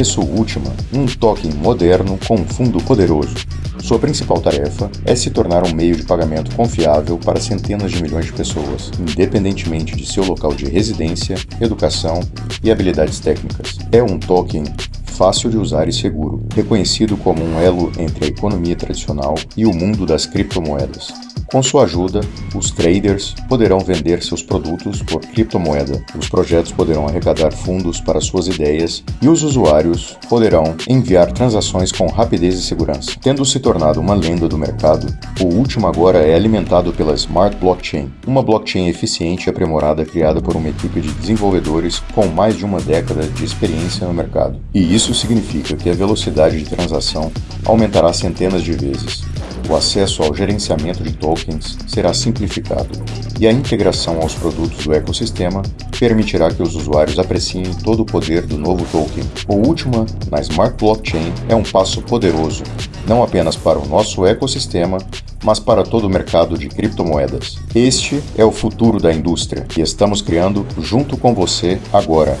O Ultima, um token moderno com um fundo poderoso. Sua principal tarefa é se tornar um meio de pagamento confiável para centenas de milhões de pessoas, independentemente de seu local de residência, educação e habilidades técnicas. É um token fácil de usar e seguro, reconhecido como um elo entre a economia tradicional e o mundo das criptomoedas. Com sua ajuda, os traders poderão vender seus produtos por criptomoeda, os projetos poderão arrecadar fundos para suas ideias e os usuários poderão enviar transações com rapidez e segurança. Tendo se tornado uma lenda do mercado, o último agora é alimentado pela Smart Blockchain, uma blockchain eficiente e aprimorada criada por uma equipe de desenvolvedores com mais de uma década de experiência no mercado. E isso significa que a velocidade de transação aumentará centenas de vezes, o acesso ao gerenciamento de tokens será simplificado e a integração aos produtos do ecossistema permitirá que os usuários apreciem todo o poder do novo token. O último, na Smart Blockchain, é um passo poderoso, não apenas para o nosso ecossistema, mas para todo o mercado de criptomoedas. Este é o futuro da indústria e estamos criando junto com você agora.